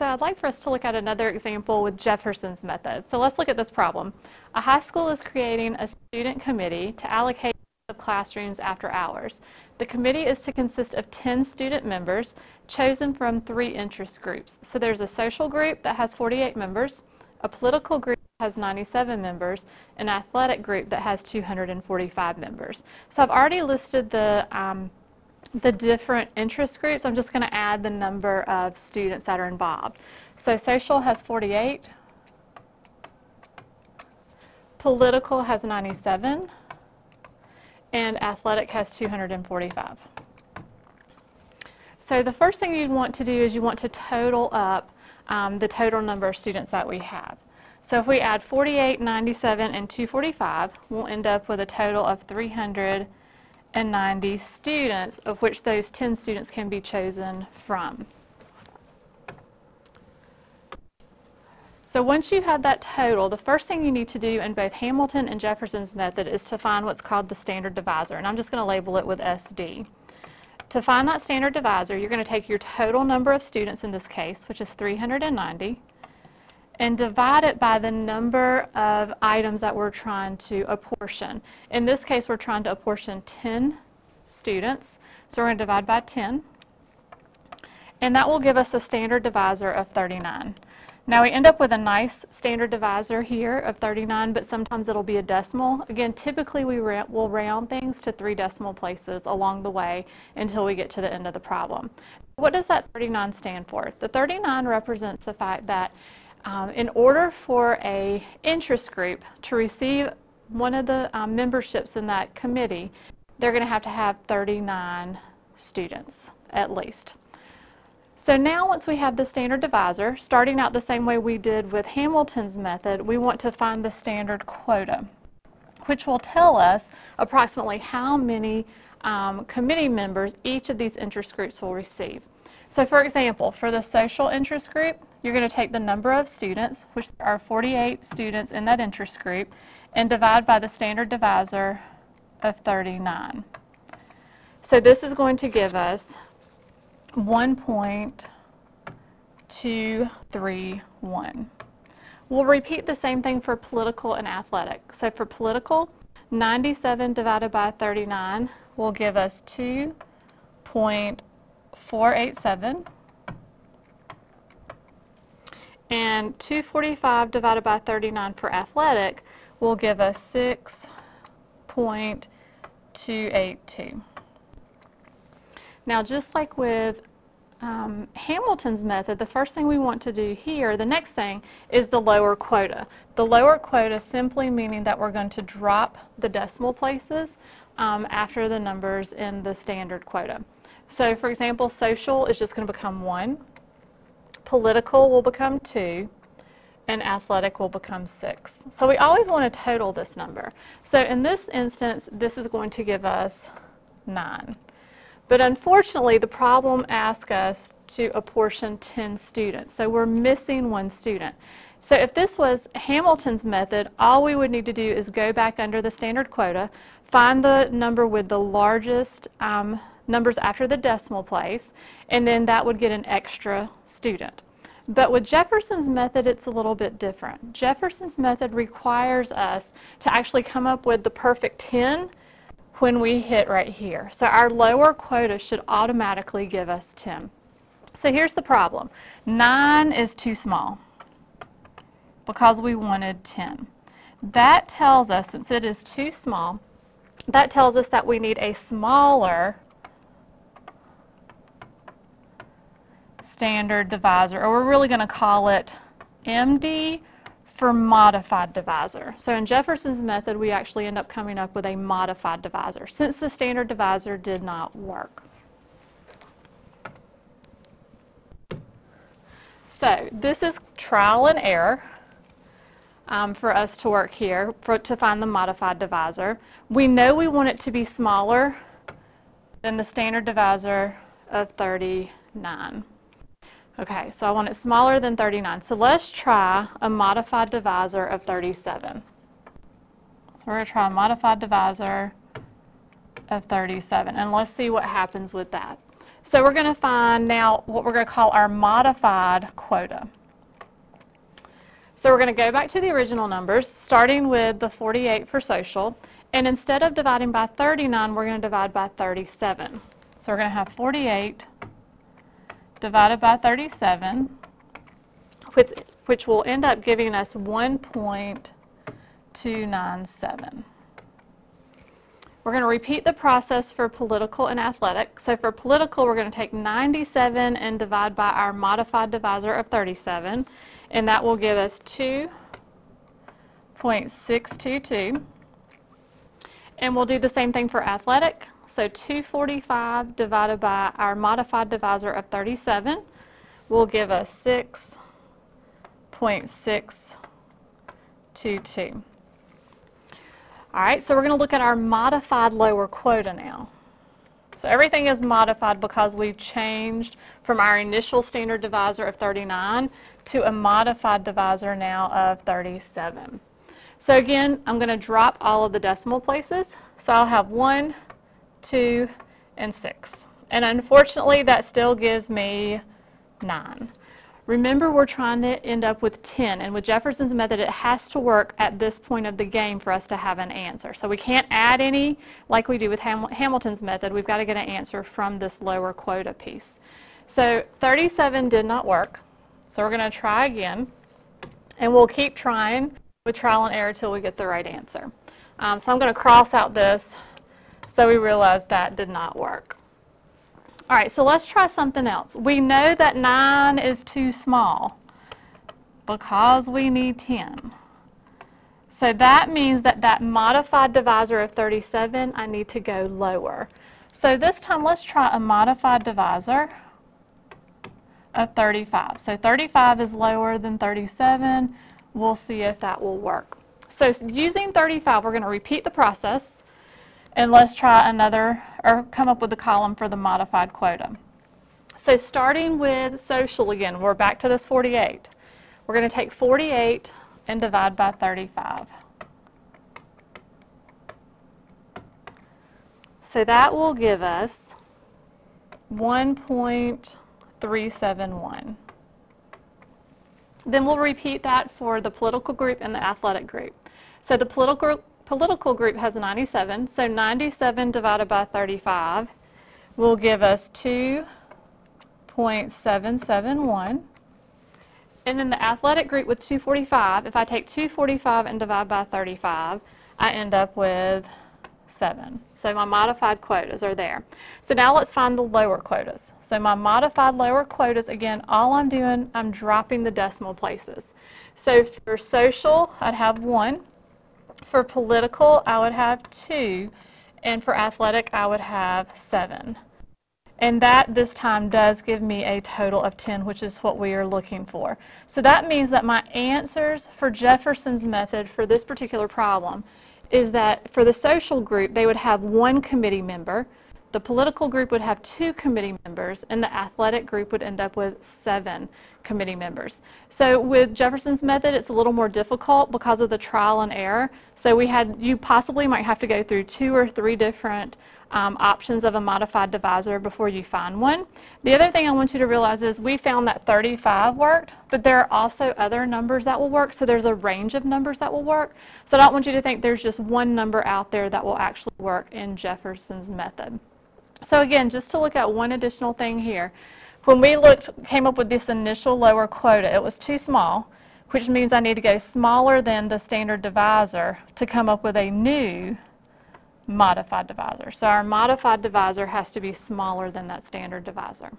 So I'd like for us to look at another example with Jefferson's method. So let's look at this problem. A high school is creating a student committee to allocate classrooms after hours. The committee is to consist of 10 student members chosen from three interest groups. So there's a social group that has 48 members, a political group that has 97 members, an athletic group that has 245 members. So I've already listed the um, the different interest groups, I'm just going to add the number of students that are involved. So social has 48, political has 97, and athletic has 245. So the first thing you'd want to do is you want to total up um, the total number of students that we have. So if we add 48, 97, and 245, we'll end up with a total of 300 and 90 students, of which those 10 students can be chosen from. So once you have that total, the first thing you need to do in both Hamilton and Jefferson's method is to find what's called the standard divisor, and I'm just going to label it with SD. To find that standard divisor, you're going to take your total number of students in this case, which is 390, and divide it by the number of items that we're trying to apportion. In this case, we're trying to apportion 10 students, so we're going to divide by 10. And that will give us a standard divisor of 39. Now we end up with a nice standard divisor here of 39, but sometimes it'll be a decimal. Again, typically we ra will round things to three decimal places along the way until we get to the end of the problem. What does that 39 stand for? The 39 represents the fact that um, in order for a interest group to receive one of the um, memberships in that committee, they're going to have to have 39 students at least. So now once we have the standard divisor, starting out the same way we did with Hamilton's method, we want to find the standard quota, which will tell us approximately how many um, committee members each of these interest groups will receive. So for example, for the social interest group, you're going to take the number of students, which are 48 students in that interest group, and divide by the standard divisor of 39. So this is going to give us 1.231. We'll repeat the same thing for political and athletic. So for political, 97 divided by 39 will give us 2.487. And 245 divided by 39 for athletic will give us 6.282. Now just like with um, Hamilton's method, the first thing we want to do here, the next thing, is the lower quota. The lower quota simply meaning that we're going to drop the decimal places um, after the numbers in the standard quota. So for example, social is just going to become 1 political will become 2, and athletic will become 6. So we always want to total this number. So in this instance, this is going to give us 9. But unfortunately, the problem asks us to apportion 10 students. So we're missing one student. So if this was Hamilton's method, all we would need to do is go back under the standard quota, find the number with the largest um, numbers after the decimal place, and then that would get an extra student. But with Jefferson's method, it's a little bit different. Jefferson's method requires us to actually come up with the perfect 10 when we hit right here. So our lower quota should automatically give us 10. So here's the problem. 9 is too small because we wanted 10. That tells us, since it is too small, that tells us that we need a smaller standard divisor, or we're really going to call it MD for modified divisor. So in Jefferson's method, we actually end up coming up with a modified divisor, since the standard divisor did not work. So this is trial and error um, for us to work here for, to find the modified divisor. We know we want it to be smaller than the standard divisor of 39. Okay, so I want it smaller than 39. So let's try a modified divisor of 37. So we're going to try a modified divisor of 37, and let's see what happens with that. So we're going to find now what we're going to call our modified quota. So we're going to go back to the original numbers, starting with the 48 for social. And instead of dividing by 39, we're going to divide by 37. So we're going to have 48 divided by 37, which, which will end up giving us 1.297. We're going to repeat the process for political and athletic. So for political, we're going to take 97 and divide by our modified divisor of 37, and that will give us 2.622. And we'll do the same thing for athletic. So 245 divided by our modified divisor of 37 will give us 6.622. All right, so we're going to look at our modified lower quota now. So everything is modified because we've changed from our initial standard divisor of 39 to a modified divisor now of 37. So again, I'm going to drop all of the decimal places. So I'll have 1, 2, and 6. And unfortunately, that still gives me 9. Remember, we're trying to end up with 10, and with Jefferson's method, it has to work at this point of the game for us to have an answer. So we can't add any like we do with Ham Hamilton's method. We've got to get an answer from this lower quota piece. So 37 did not work, so we're going to try again, and we'll keep trying with trial and error till we get the right answer. Um, so I'm going to cross out this so we realized that did not work. All right, so let's try something else. We know that 9 is too small because we need 10. So that means that that modified divisor of 37, I need to go lower. So this time, let's try a modified divisor of 35. So 35 is lower than 37. We'll see if that will work. So using 35, we're going to repeat the process. And let's try another, or come up with a column for the modified quota. So starting with social again, we're back to this 48. We're going to take 48 and divide by 35. So that will give us 1.371. Then we'll repeat that for the political group and the athletic group. So the political political group has 97, so 97 divided by 35 will give us 2.771. And then the athletic group with 245, if I take 245 and divide by 35, I end up with 7. So my modified quotas are there. So now let's find the lower quotas. So my modified lower quotas, again, all I'm doing, I'm dropping the decimal places. So for social, I'd have 1. For political, I would have two, and for athletic, I would have seven. And that this time does give me a total of 10, which is what we are looking for. So that means that my answers for Jefferson's method for this particular problem is that for the social group, they would have one committee member, the political group would have two committee members, and the athletic group would end up with seven committee members. So with Jefferson's method, it's a little more difficult because of the trial and error. So we had, you possibly might have to go through two or three different um, options of a modified divisor before you find one. The other thing I want you to realize is we found that 35 worked, but there are also other numbers that will work, so there's a range of numbers that will work. So I don't want you to think there's just one number out there that will actually work in Jefferson's method. So again, just to look at one additional thing here, when we looked, came up with this initial lower quota, it was too small, which means I need to go smaller than the standard divisor to come up with a new modified divisor. So our modified divisor has to be smaller than that standard divisor.